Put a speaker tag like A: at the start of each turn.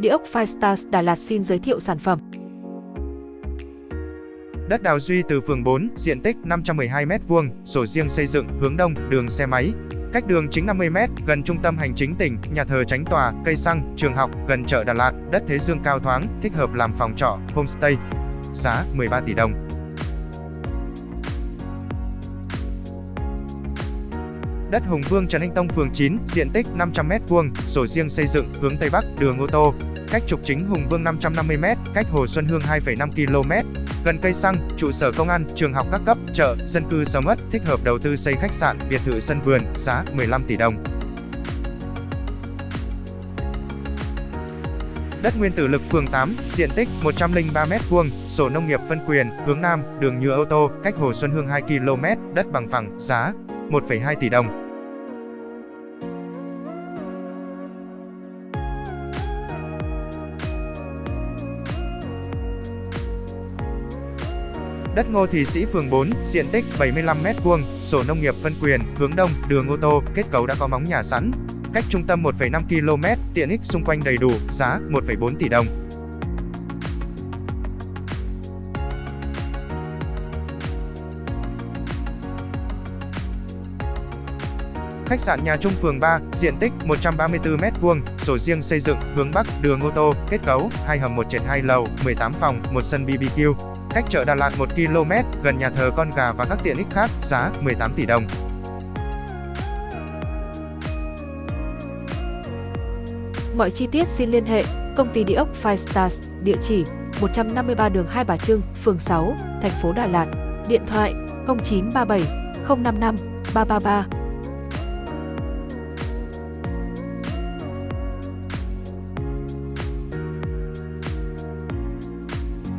A: Địa ốc Firestars Đà Lạt xin giới thiệu sản phẩm.
B: Đất đào Duy từ phường 4, diện tích 512m2, sổ riêng xây dựng, hướng đông, đường xe máy. Cách đường chính 50m, gần trung tâm hành chính tỉnh, nhà thờ tránh tòa, cây xăng, trường học, gần chợ Đà Lạt, đất thế dương cao thoáng, thích hợp làm phòng trọ, homestay. Giá 13 tỷ đồng. Đất Hùng Vương Trần Anh Tông phường 9, diện tích 500m2, sổ riêng xây dựng, hướng Tây Bắc, đường ô tô. Cách trục chính Hùng Vương 550m, cách Hồ Xuân Hương 2,5 km. Gần cây xăng, trụ sở công an, trường học các cấp, chợ, dân cư sầm ất thích hợp đầu tư xây khách sạn, biệt thự sân vườn, giá 15 tỷ đồng. Đất Nguyên Tử Lực phường 8, diện tích 103m2, sổ nông nghiệp phân quyền, hướng Nam, đường nhựa ô tô, cách Hồ Xuân Hương 2 km, đất bằng phẳng, giá 1,2 tỷ đồng. Đất Ngô Thị Sĩ phường 4, diện tích 75m2, sổ nông nghiệp phân quyền, hướng đông, đường ô tô, kết cấu đã có móng nhà sẵn. Cách trung tâm 1,5 km, tiện ích xung quanh đầy đủ, giá 1,4 tỷ đồng. Khách sạn Nhà Trung phường 3, diện tích 134m2, sổ riêng xây dựng, hướng Bắc, đường ô tô, kết cấu, 2 hầm 1 trệt 2 lầu, 18 phòng, 1 sân BBQ. Cách chợ Đà Lạt 1 km, gần nhà thờ con gà và các tiện ích khác, giá 18 tỷ đồng.
A: Mọi chi tiết xin liên hệ công ty địa ốc Five Stars, địa chỉ 153 đường Hai Bà Trưng, phường 6, thành phố Đà Lạt, điện thoại 0937 055 333